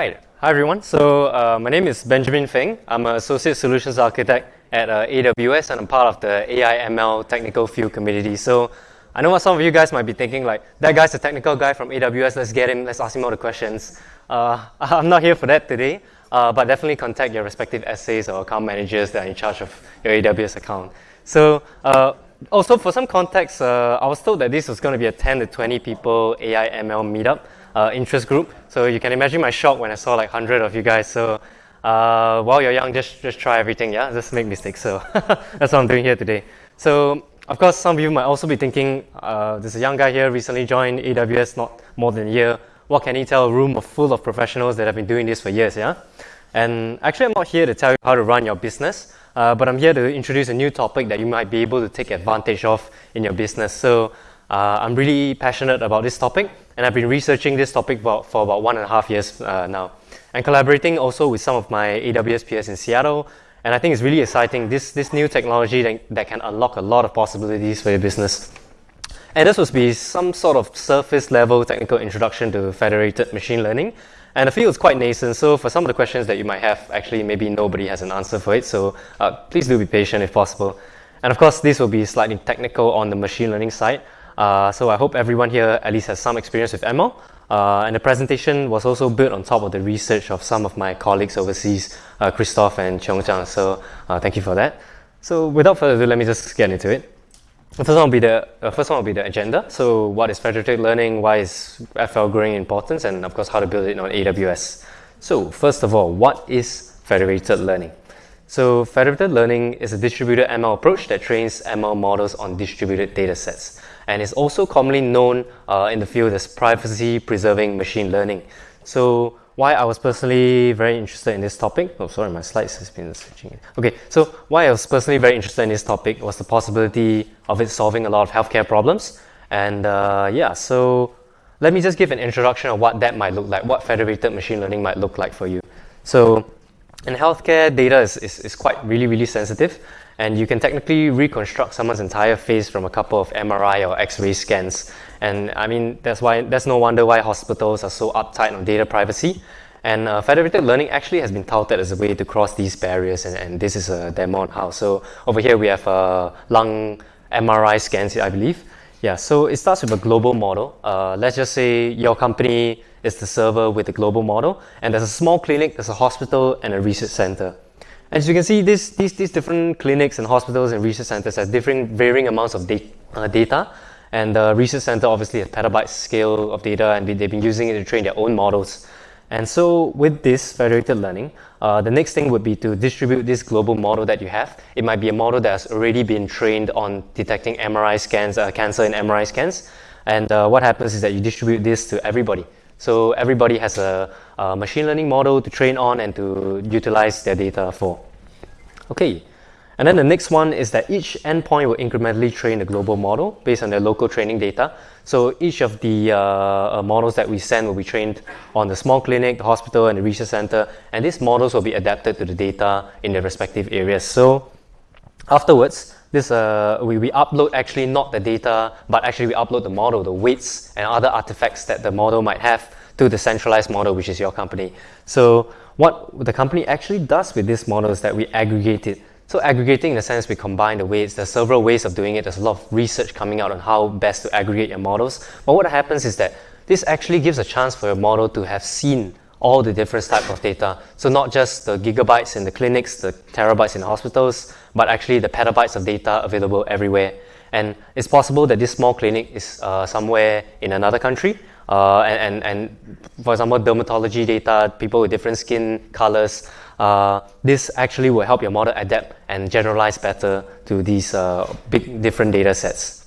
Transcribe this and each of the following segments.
Hi, everyone. So uh, my name is Benjamin Feng. I'm an associate solutions architect at uh, AWS, and I'm part of the AI ML technical field community. So I know what some of you guys might be thinking, like that guy's a technical guy from AWS. Let's get him. Let's ask him all the questions. Uh, I'm not here for that today, uh, but definitely contact your respective SAs or account managers that are in charge of your AWS account. So uh, also for some context, uh, I was told that this was going to be a 10 to 20 people AI ML meetup uh, interest group. So you can imagine my shock when I saw like 100 of you guys. So uh, while you're young, just, just try everything, yeah? Just make mistakes. So that's what I'm doing here today. So of course, some of you might also be thinking, uh, there's a young guy here, recently joined AWS, not more than a year. What can he tell a room full of professionals that have been doing this for years, yeah? And actually, I'm not here to tell you how to run your business, uh, but I'm here to introduce a new topic that you might be able to take advantage of in your business. So uh, I'm really passionate about this topic, and I've been researching this topic for, for about one and a half years uh, now, and collaborating also with some of my AWS peers in Seattle. And I think it's really exciting, this, this new technology that, that can unlock a lot of possibilities for your business. And this will be some sort of surface level technical introduction to federated machine learning. And the field is quite nascent, so for some of the questions that you might have, actually maybe nobody has an answer for it, so uh, please do be patient if possible. And of course, this will be slightly technical on the machine learning side, uh, so I hope everyone here at least has some experience with ML. Uh, and the presentation was also built on top of the research of some of my colleagues overseas, uh, Christoph and Cheong Chang. So uh, thank you for that. So without further ado, let me just get into it. The first one will be the first one will be the agenda. So what is federated learning? Why is FL growing in importance? And of course, how to build it on AWS. So first of all, what is federated learning? So federated learning is a distributed ML approach that trains ML models on distributed data sets and is also commonly known uh, in the field as privacy-preserving machine learning. So why I was personally very interested in this topic, oh sorry, my slides has been switching. Okay, so why I was personally very interested in this topic was the possibility of it solving a lot of healthcare problems. And uh, yeah, so let me just give an introduction of what that might look like, what federated machine learning might look like for you. So in healthcare, data is, is, is quite really, really sensitive and you can technically reconstruct someone's entire face from a couple of MRI or X-ray scans. And I mean, that's why that's no wonder why hospitals are so uptight on data privacy. And uh, federated learning actually has been touted as a way to cross these barriers, and, and this is a demo on how. So over here we have a lung MRI scans, I believe. Yeah, so it starts with a global model. Uh, let's just say your company is the server with the global model, and there's a small clinic, there's a hospital, and a research center. As you can see, this, these, these different clinics and hospitals and research centers have different varying amounts of da uh, data. And the research center obviously has petabyte scale of data and they've been using it to train their own models. And so with this federated learning, uh, the next thing would be to distribute this global model that you have. It might be a model that has already been trained on detecting MRI scans, uh, cancer in MRI scans. And uh, what happens is that you distribute this to everybody. So everybody has a, a, machine learning model to train on and to utilize their data for. Okay, and then the next one is that each endpoint will incrementally train the global model based on their local training data. So each of the uh, uh, models that we send will be trained on the small clinic, the hospital, and the research center, and these models will be adapted to the data in their respective areas. So afterwards, this uh, we, we upload actually not the data, but actually we upload the model, the weights and other artifacts that the model might have to the centralized model, which is your company. So what the company actually does with this model is that we aggregate it. So aggregating in the sense we combine the weights. There's several ways of doing it. There's a lot of research coming out on how best to aggregate your models. But what happens is that this actually gives a chance for your model to have seen all the different types of data. So not just the gigabytes in the clinics, the terabytes in the hospitals, but actually the petabytes of data available everywhere. And it's possible that this small clinic is uh, somewhere in another country. Uh, and, and, and, for example, dermatology data, people with different skin colors, uh, this actually will help your model adapt and generalize better to these uh, big different data sets.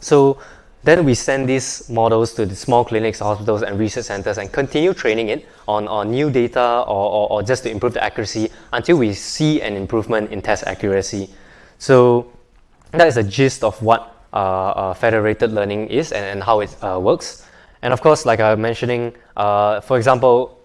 So then we send these models to the small clinics, hospitals, and research centers and continue training it on, on new data or, or, or just to improve the accuracy until we see an improvement in test accuracy. So that is the gist of what uh, uh, federated learning is and, and how it uh, works. And of course, like I was mentioning, uh, for example,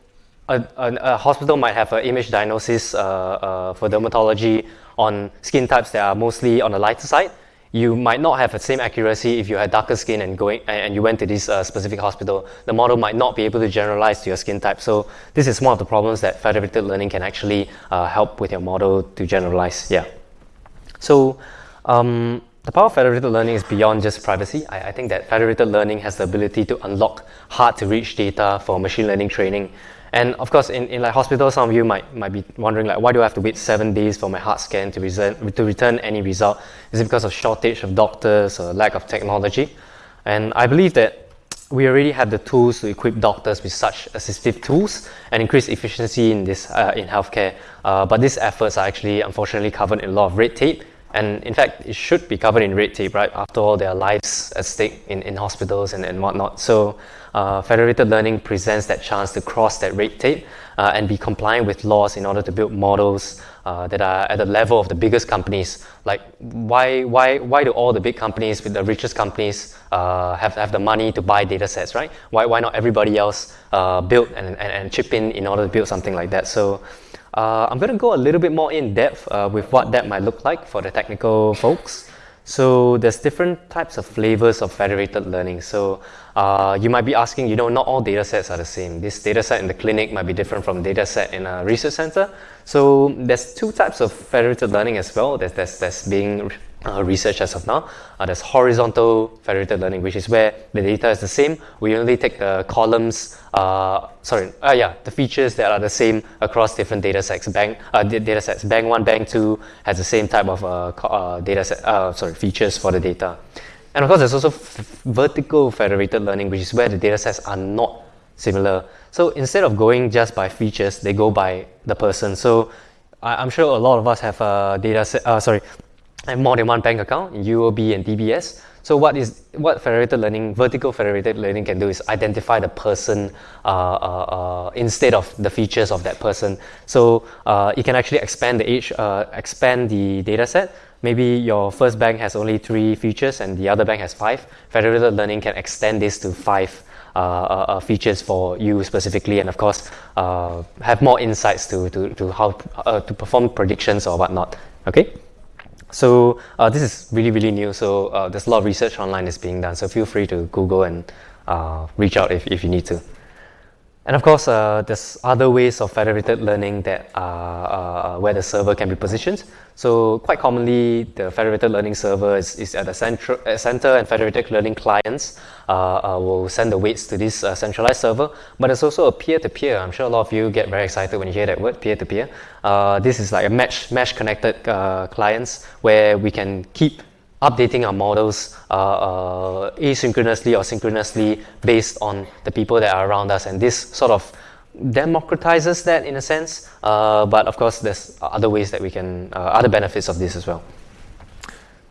a, a, a, hospital might have an image diagnosis uh, uh, for dermatology on skin types that are mostly on the lighter side you might not have the same accuracy if you had darker skin and going and you went to this uh, specific hospital. The model might not be able to generalize to your skin type. So this is one of the problems that federated learning can actually uh, help with your model to generalize. Yeah. So um, the power of federated learning is beyond just privacy. I, I, think that federated learning has the ability to unlock hard to reach data for machine learning training. And of course, in, in like hospitals, some of you might, might be wondering like, why do I have to wait seven days for my heart scan to, resent, to return any result? Is it because of shortage of doctors or lack of technology? And I believe that we already have the tools to equip doctors with such assistive tools and increase efficiency in this uh, in healthcare. Uh, but these efforts are actually unfortunately covered in a lot of red tape and in fact, it should be covered in red tape, right? After all, there are lives at stake in, in hospitals and, and whatnot. So, uh, federated learning presents that chance to cross that red tape uh, and be compliant with laws in order to build models uh, that are at the level of the biggest companies. Like, why, why, why do all the big companies with the richest companies uh, have, have the money to buy data sets, right? Why, why not everybody else uh, build and, and, and chip in in order to build something like that? So, uh, I'm going to go a little bit more in depth with what that might look like for the technical folks. So there's different types of flavors of federated learning. So uh, you might be asking, you know, not all data sets are the same. This data set in the clinic might be different from data set in a research center. So there's two types of federated learning as well. There's, there's, there's being uh, research as of now. Uh, there's horizontal federated learning, which is where the data is the same. We only take the columns, uh, sorry, uh, yeah, the features that are the same across different data sets. Bank, uh, data sets. Bank 1, Bank 2 has the same type of uh, uh, data set, uh, sorry, features for the data. And of course, there's also vertical federated learning, which is where the data sets are not similar. So instead of going just by features, they go by the person. So I, am sure a lot of us have a data set, uh, sorry, more than one bank account in UOB and DBS. So what is what federated learning, vertical federated learning can do is identify the person uh, uh, uh, instead of the features of that person. So uh, it can actually expand the age, uh, expand the data set. Maybe your first bank has only three features and the other bank has five. Federated learning can extend this to five uh, features for you specifically, and of course have more insights to to, to how to perform predictions or whatnot. Okay. So uh, this is really, really new. So uh, there's a lot of research online that's being done. So feel free to Google and uh, reach out if, if you need to. And of course, uh, there's other ways of federated learning that are uh, where the server can be positioned. So quite commonly, the federated learning server is, is at the center, uh, center and federated learning clients uh, uh, will send the weights to this uh, centralized server. But it's also a peer-to-peer. I'm sure a lot of you get very excited when you hear that word, peer-to-peer. this is like a mesh, mesh connected clients where we can keep updating our models uh, uh, asynchronously or synchronously based on the people that are around us. And this sort of democratizes that in a sense. Uh, but of course, there's other ways that we can, uh, other benefits of this as well.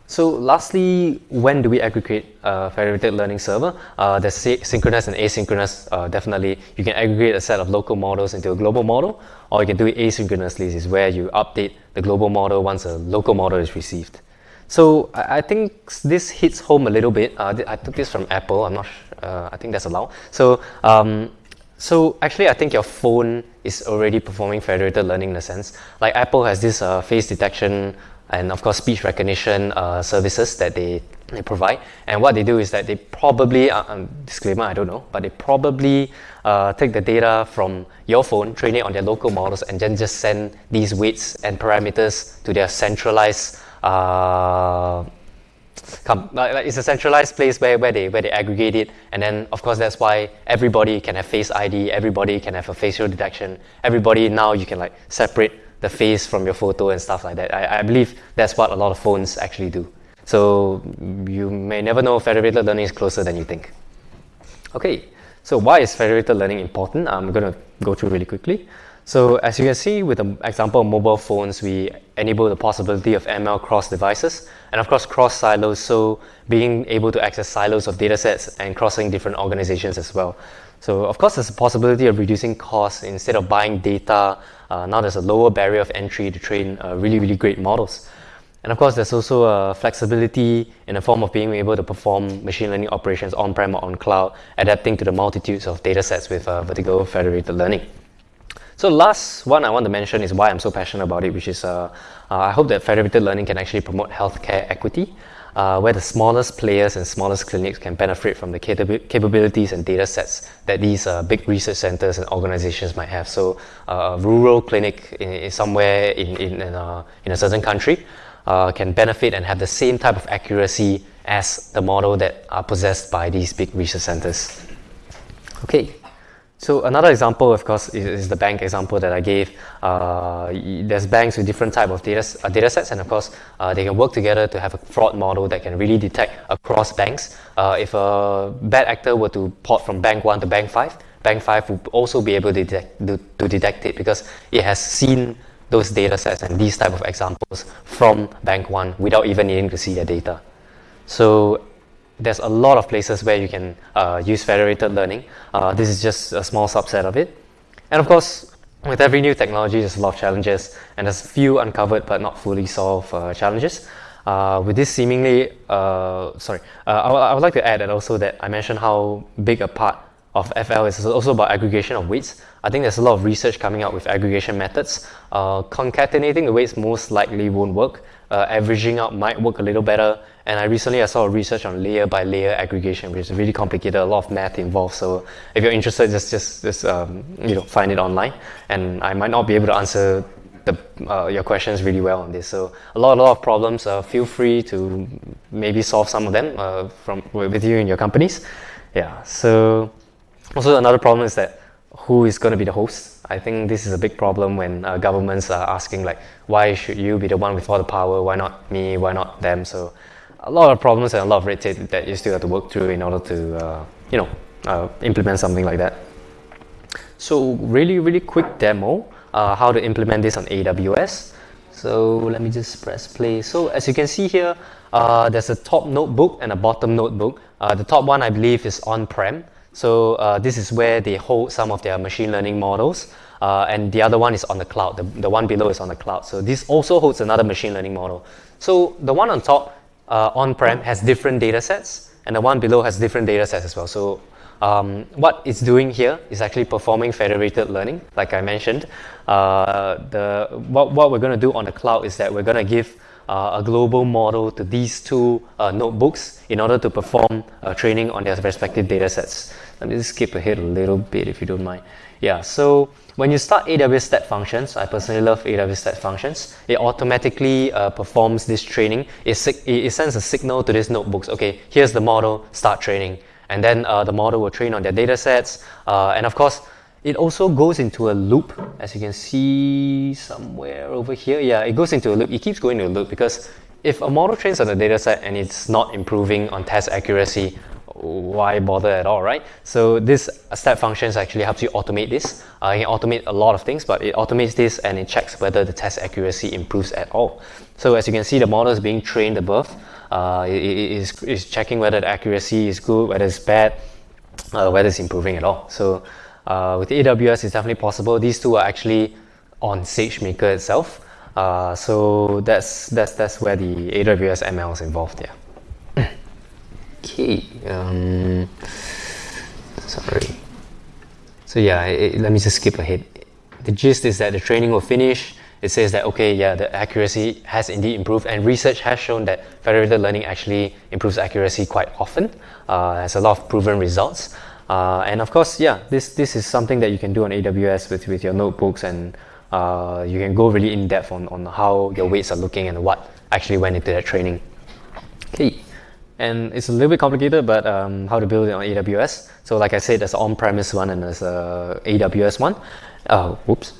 So lastly, when do we aggregate a federated learning server? Uh, there's synchronous and asynchronous. Uh, definitely, you can aggregate a set of local models into a global model, or you can do it asynchronously, is where you update the global model once a local model is received. So I, think this hits home a little bit. Uh, I took this from Apple. I'm not. Uh, I think that's allowed. So um, so actually, I think your phone is already performing federated learning in a sense. Like Apple has this uh, face detection and of course speech recognition uh, services that they, they provide. And what they do is that they probably, uh, um, disclaimer, I don't know, but they probably uh, take the data from your phone, train it on their local models, and then just send these weights and parameters to their centralized uh, come, like, it's a centralized place where, where they where they aggregate it, and then of course that's why everybody can have face ID, everybody can have a facial detection, everybody now you can like separate the face from your photo and stuff like that. I, I believe that's what a lot of phones actually do. So you may never know federated learning is closer than you think. Okay, so why is federated learning important? I'm going to go through really quickly. So as you can see with the example of mobile phones, we enable the possibility of ML cross devices and of course cross silos, so being able to access silos of datasets and crossing different organizations as well. So of course there's a possibility of reducing costs instead of buying data. Uh, now there's a lower barrier of entry to train uh, really, really great models. And of course, there's also a flexibility in the form of being able to perform machine learning operations on-prem or on cloud, adapting to the multitudes of datasets with uh, vertical federated learning. So last one I want to mention is why I'm so passionate about it, which is uh, uh, I hope that federated learning can actually promote healthcare equity. uh, where the smallest players and smallest clinics can benefit from the capabilities and data sets that these uh, big research centers and organizations might have. So, uh, a rural clinic in, in somewhere in, in, in, a, in a certain country uh, can benefit and have the same type of accuracy as the model that are possessed by these big research centers. Okay. So another example, of course, is, is the bank example that I gave. Uh, there's banks with different type of data, uh, data sets, and of course, uh, they can work together to have a fraud model that can really detect across banks. Uh, if a bad actor were to port from bank one to bank five, bank five would also be able to detect, to, to detect it because it has seen those data sets and these type of examples from bank one without even needing to see their data. So there's a lot of places where you can uh, use federated learning. Uh, this is just a small subset of it. And of course, with every new technology, there's a lot of challenges, and there's a few uncovered but not fully solved uh, challenges. Uh, with this seemingly, uh, sorry, uh, I, I, would like to add that also that I mentioned how big a part of FL is also about aggregation of weights. I think there's a lot of research coming out with aggregation methods. concatenating the weights most likely won't work. Averaging out might work a little better, and I recently I saw a research on layer by layer aggregation, which is really complicated, a lot of math involved. So if you're interested, just just just um, you know find it online. And I might not be able to answer the, uh, your questions really well on this. So a lot a lot of problems. Uh, feel free to maybe solve some of them uh, from with you in your companies. Yeah. So also another problem is that who is going to be the host? I think this is a big problem when uh, governments are asking like, why should you be the one with all the power? Why not me? Why not them? So a lot of problems and a lot of red tape that you still have to work through in order to, uh, you know, uh, implement something like that. So really, really quick demo, uh, how to implement this on AWS. So let me just press play. So as you can see here, uh, there's a top notebook and a bottom notebook. Uh, the top one, I believe, is on-prem. So uh, this is where they hold some of their machine learning models. and the other one is on the cloud. The, the one below is on the cloud. So this also holds another machine learning model. So the one on top uh, on-prem has different data sets, and the one below has different data sets as well. So um, what it's doing here is actually performing federated learning, like I mentioned. Uh, the, what, what we're going to do on the cloud is that we're going to give uh, a global model to these two uh, notebooks in order to perform uh, training on their respective data sets. Let me just skip ahead a little bit if you don't mind. Yeah, so when you start AWS Step Functions, I personally love AWS Step Functions. It automatically uh, performs this training. It, it, sends a signal to these notebooks. Okay, here's the model, start training. And then uh, the model will train on their data sets. Uh, and of course, it also goes into a loop, as you can see somewhere over here. Yeah, it goes into a loop. It keeps going into a loop because if a model trains on a data set and it's not improving on test accuracy, why bother at all, right? So this step functions actually helps you automate this. Uh, can automate a lot of things, but it automates this and it checks whether the test accuracy improves at all. So as you can see, the model is being trained above. Uh, it, it is, is checking whether the accuracy is good, whether it's bad, uh, whether it's improving at all. So uh, with AWS, it's definitely possible. These two are actually on SageMaker itself. Uh, so that's, that's, that's where the AWS ML is involved, yeah. Okay. Um, sorry. So yeah, it, let me just skip ahead. The gist is that the training will finish. It says that okay, yeah, the accuracy has indeed improved, and research has shown that federated learning actually improves accuracy quite often. Uh, has a lot of proven results. Uh, and of course, yeah, this this is something that you can do on AWS with with your notebooks, and uh, you can go really in depth on on how your weights are looking and what actually went into that training. Okay and it's a little bit complicated, but um, how to build it on AWS. So like I said, there's an on-premise one and there's a AWS one. Uh, whoops.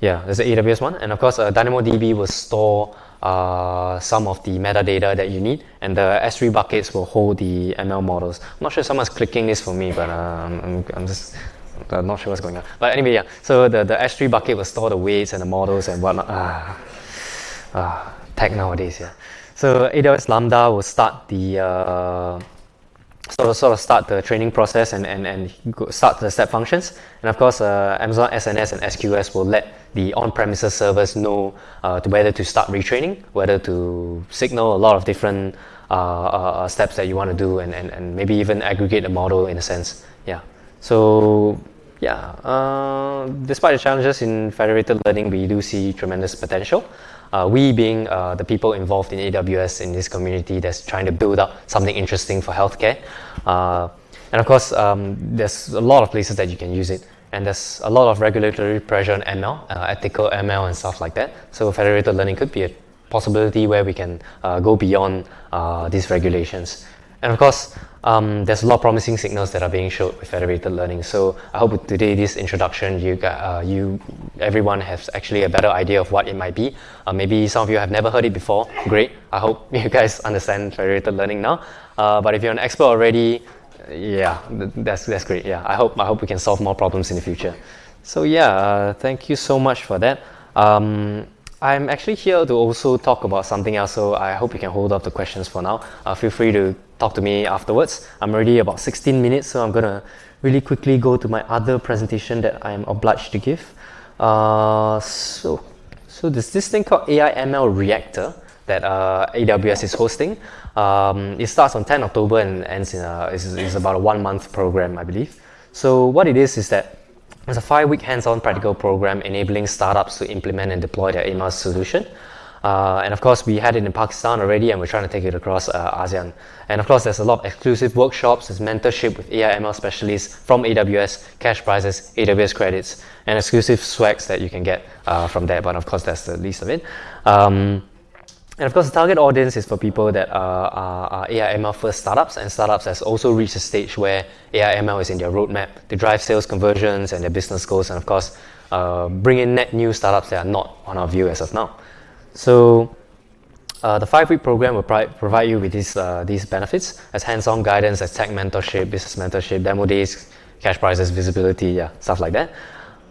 Yeah, there's an AWS one, and of course, uh, DynamoDB will store uh, some of the metadata that you need, and the S3 buckets will hold the ML models. I'm not sure someone's clicking this for me, but um, I'm, I'm just I'm not sure what's going on. But anyway, yeah. So the, the S3 bucket will store the weights and the models and whatnot. Ah, ah tech nowadays, yeah. So AWS Lambda will start the uh, sort of sort of start the training process and and and start the step functions. And of course, uh, Amazon SNS and SQS will let the on-premises servers know uh, whether to start retraining, whether to signal a lot of different uh, uh, steps that you want to do, and, and and maybe even aggregate a model in a sense. Yeah. So yeah, uh, despite the challenges in federated learning, we do see tremendous potential. Uh, we being uh, the people involved in AWS in this community that's trying to build up something interesting for healthcare. Uh, and of course, um, there's a lot of places that you can use it. And there's a lot of regulatory pressure on ML, uh, ethical ML and stuff like that. So federated learning could be a possibility where we can uh, go beyond these regulations. And of course, um, there's a lot of promising signals that are being showed with federated learning. So I hope with today this introduction, you, uh, you, everyone has actually a better idea of what it might be. Uh, maybe some of you have never heard it before. Great. I hope you guys understand federated learning now. Uh, but if you're an expert already, yeah, that's that's great. Yeah, I hope I hope we can solve more problems in the future. So yeah, uh, thank you so much for that. Um, I'm actually here to also talk about something else, so I hope you can hold up the questions for now. Uh, feel free to talk to me afterwards. I'm already about 16 minutes, so I'm gonna really quickly go to my other presentation that I'm obliged to give. Uh, so, so there's this thing called AI ML Reactor that uh, AWS is hosting. Um, it starts on 10 October and ends in a, is, is about a one month program, I believe. So what it is is that it's a five-week hands-on practical program enabling startups to implement and deploy their AMaaS solution. Uh, and of course, we had it in Pakistan already, and we're trying to take it across uh, ASEAN. And of course, there's a lot of exclusive workshops, there's mentorship with AI ML specialists from AWS, cash prizes, AWS credits, and exclusive swags that you can get uh, from there. But of course, that's the least of it. Um, and of course, the target audience is for people that are, are, are AI ML first startups, and startups has also reached a stage where AI ML is in their roadmap to drive sales conversions and their business goals, and of course, uh, bring in net new startups that are not on our view as of now. So, uh, the five-week program will provide you with these uh, these benefits as hands-on guidance, as tech mentorship, business mentorship, demo days, cash prizes, visibility, yeah, stuff like that.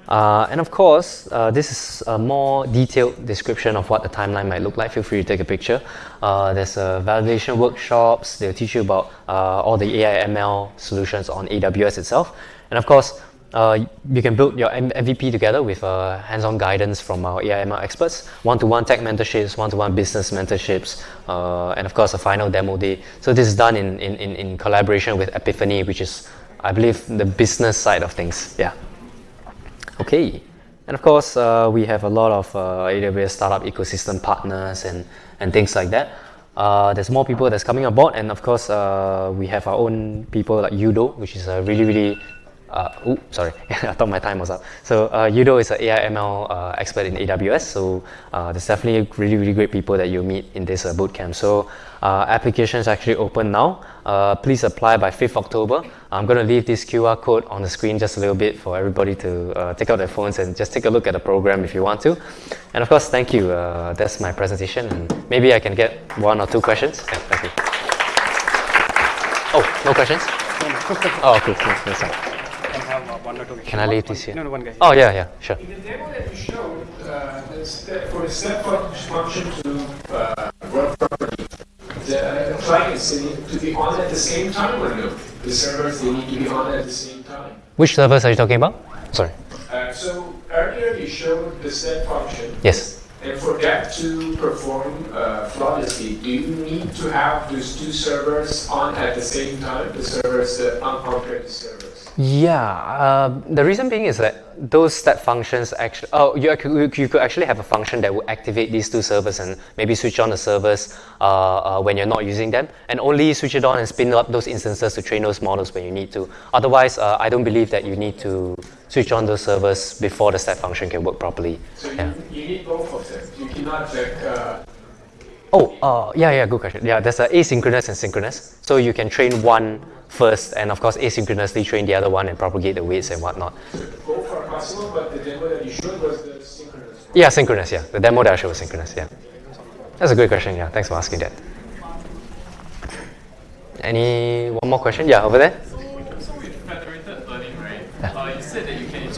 Uh, and of course, uh, this is a more detailed description of what the timeline might look like. Feel free to take a picture. Uh, there's a validation workshops. They'll teach you about uh, all the AI ML solutions on AWS itself. And of course, uh, you can build your MVP together with uh, hands-on guidance from our AI ML experts, one-to-one tech mentorships, one-to-one business mentorships, and of course, a final demo day. So this is done in, in, in collaboration with Epiphany, which is, I believe, the business side of things. Yeah. Okay. And of course, uh, we have a lot of uh, AWS startup ecosystem partners and, and things like that. Uh, there's more people that's coming aboard, and of course, uh, we have our own people like Udo which is a really, really uh, ooh, sorry, I thought my time was up. So uh, Yudo is an AI ML uh, expert in AWS. So uh, there's definitely really, really great people that you'll meet in this uh, bootcamp. So uh, applications actually open now. Uh, please apply by 5th October. I'm going to leave this QR code on the screen just a little bit for everybody to take out their phones and just take a look at the program if you want to. And of course, thank you. that's my presentation. And maybe I can get one or two questions. Yeah, thank you. Oh, no questions? oh, cool, cool, cool one or two. Can I leave this here? No, no, one guy. Oh, yeah, yeah, sure. In the demo that you showed, uh, the step, for the step function to uh, work properly, the clients need to be on at the same time or no? The servers, they need to be on at the same time? Which servers are you talking about? Sorry. Uh, so earlier you showed the step function. Yes. And for that to perform uh, flawlessly, do you need to have those two servers on at the same time, the servers, the on-premise servers? Yeah, uh, the reason being is that those step functions actually, oh, you, you could actually have a function that will activate these two servers and maybe switch on the servers uh, uh, when you're not using them, and only switch it on and spin up those instances to train those models when you need to. Otherwise, uh, I don't believe that you need to switch on those servers before the step function can work properly. So yeah. you, you need both of them. You cannot like. Uh, oh, uh, yeah, yeah, good question. Yeah, there's a asynchronous and synchronous. So you can train one first and of course asynchronously train the other one and propagate the weights and whatnot. both are possible, but the demo that you showed was the synchronous. Yeah, synchronous, yeah. The demo that I showed was synchronous, yeah. That's a good question, yeah. Thanks for asking that. Any one more question? Yeah, over there. So, so with federated learning, right? Yeah. Uh, you said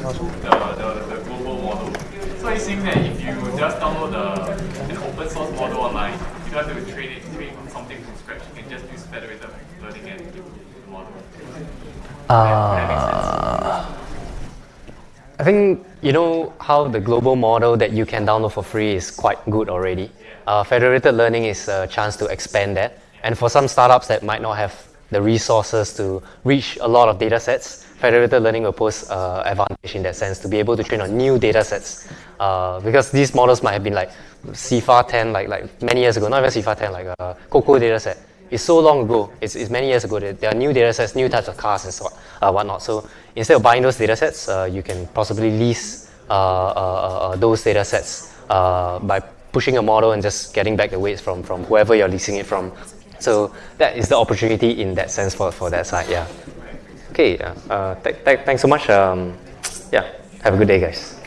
the, the, the global model. So you saying that if you just download the, an open source model online, you don't have to train it, train something from scratch, you can just use federated learning and uh, I think you know how the global model that you can download for free is quite good already. Uh, federated learning is a chance to expand that, and for some startups that might not have the resources to reach a lot of data sets, federated learning will pose uh, advantage in that sense to be able to train on new data sets. Uh, because these models might have been like CIFAR 10, like, like many years ago, not even CIFAR 10, like a uh, COCO data set. It's so long ago, it's, it's many years ago, there are new data sets, new types of cars and so on, uh, whatnot. So instead of buying those data sets, uh, you can possibly lease uh, those data sets by pushing a model and just getting back the weights from, from whoever you're leasing it from. So that is the opportunity in that sense for, for that side, yeah. Okay, uh, th th thanks so much. Um, yeah, have a good day, guys.